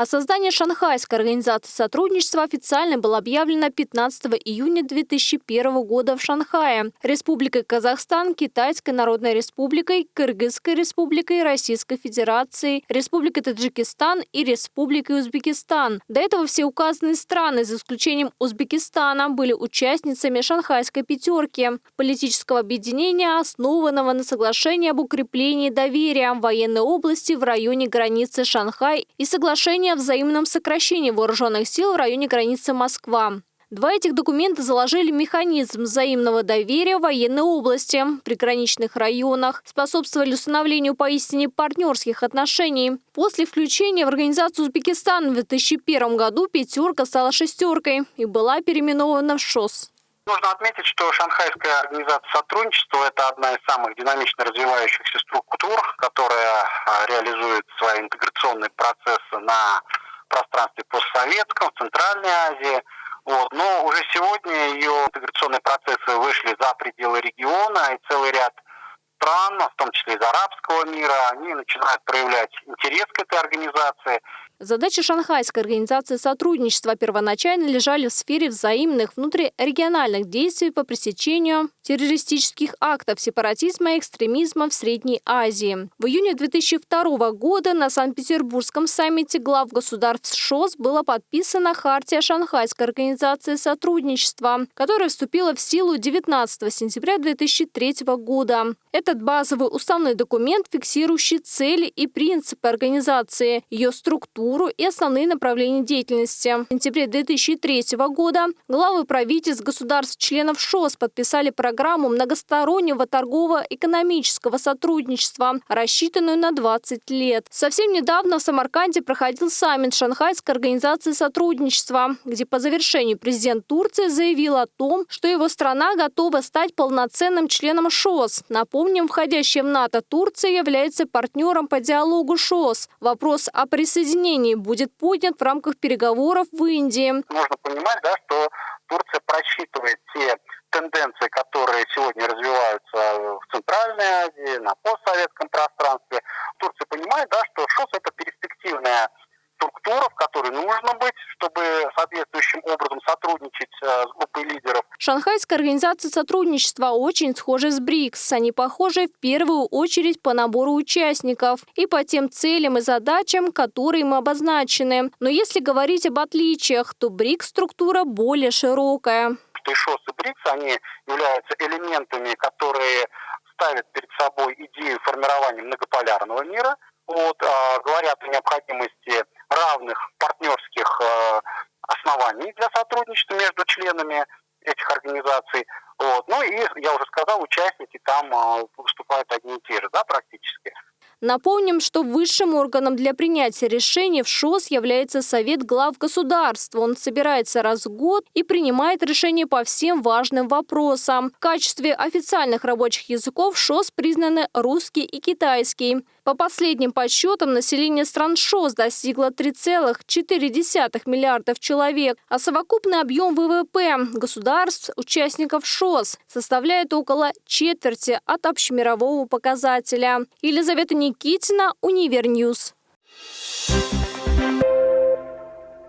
О создании Шанхайской организации сотрудничества официально было объявлено 15 июня 2001 года в Шанхае Республикой Казахстан, Китайской Народной Республикой, Кыргызской Республикой, Российской Федерацией, Республикой Таджикистан и Республикой Узбекистан. До этого все указанные страны, за исключением Узбекистана, были участницами Шанхайской пятерки – политического объединения, основанного на соглашении об укреплении доверия в военной области в районе границы Шанхай и соглашение о взаимном сокращении вооруженных сил в районе границы Москва. Два этих документа заложили механизм взаимного доверия в военной области, приграничных районах, способствовали установлению поистине партнерских отношений. После включения в организацию Узбекистана в 2001 году «пятерка» стала «шестеркой» и была переименована в ШОС. Нужно отметить, что Шанхайская организация сотрудничества – это одна из самых динамично развивающихся структур, которая а, реализует свои интеграционные процессы на пространстве постсоветском, в Центральной Азии. Вот. Но уже сегодня ее интеграционные процессы вышли за пределы региона, и целый ряд стран, в том числе из арабского мира, они начинают проявлять интерес к этой организации. Задачи Шанхайской организации сотрудничества первоначально лежали в сфере взаимных внутрирегиональных действий по пресечению террористических актов сепаратизма и экстремизма в Средней Азии. В июне 2002 года на Санкт-Петербургском саммите глав государств ШОС была подписана Хартия Шанхайской организации сотрудничества, которая вступила в силу 19 сентября 2003 года. Этот базовый уставной документ, фиксирующий цели и принципы организации, ее структуру, структуру и основные направления деятельности. В сентябре 2003 года главы правительств государств-членов ШОС подписали программу многостороннего торгово-экономического сотрудничества, рассчитанную на 20 лет. Совсем недавно в Самарканде проходил саммит Шанхайской организации сотрудничества, где по завершению президент Турции заявил о том, что его страна готова стать полноценным членом ШОС. Напомним, входящая в НАТО Турция является партнером по диалогу ШОС. Вопрос о присоединении решении будет поднят в рамках переговоров в Индии. Нужно понимать, да, что Турция просчитывает те тенденции, которые сегодня развиваются в Центральной Азии, на постсоветском пространстве. Турция понимает, да, что ШОС – это перспективная структура, в которой нужно быть, чтобы соответствующим образом сотрудничать э, с группой лидеров. Шанхайская организация сотрудничества очень схожа с БРИКС. Они похожи в первую очередь по набору участников и по тем целям и задачам, которые им обозначены. Но если говорить об отличиях, то БРИКС-структура более широкая. ШОС и БРИКС, они являются элементами, которые ставят перед собой идею формирования многополярного мира, вот, а, говорят о необходимости равных партнерских э, оснований для сотрудничества между членами этих организаций. Вот. Ну и, я уже сказал, участники там э, выступают одни и те же, да, практически. Напомним, что высшим органом для принятия решений в ШОС является Совет глав государства. Он собирается раз в год и принимает решения по всем важным вопросам. В качестве официальных рабочих языков ШОС признаны русский и китайский. По последним подсчетам, население стран ШОС достигло 3,4 миллиардов человек, а совокупный объем ВВП государств, участников ШОС, составляет около четверти от общемирового показателя. Елизавета Никитина, Univer News. Thank you